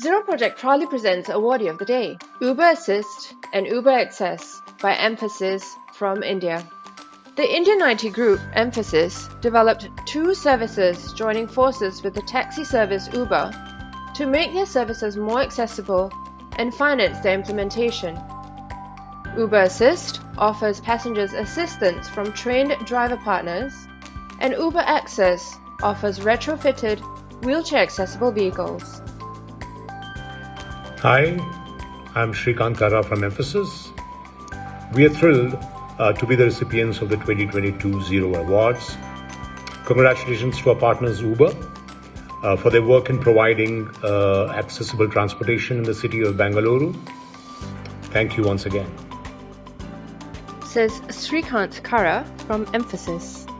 Zero Project proudly presents Awardee of the Day, Uber Assist and Uber Access by Mphasis from India. The Indian IT group Mphasis, developed two services joining forces with the taxi service Uber to make their services more accessible and finance their implementation. Uber Assist offers passengers assistance from trained driver partners, and Uber Access offers retrofitted, wheelchair accessible vehicles. Hi, I'm Shrikant Kara from Mphasis. We are thrilled uh, to be the recipients of the 2022 Zero Awards. Congratulations to our partners Uber uh, for their work in providing uh, accessible transportation in the city of Bangalore. Thank you once again. Says Srikant Kara from Mphasis.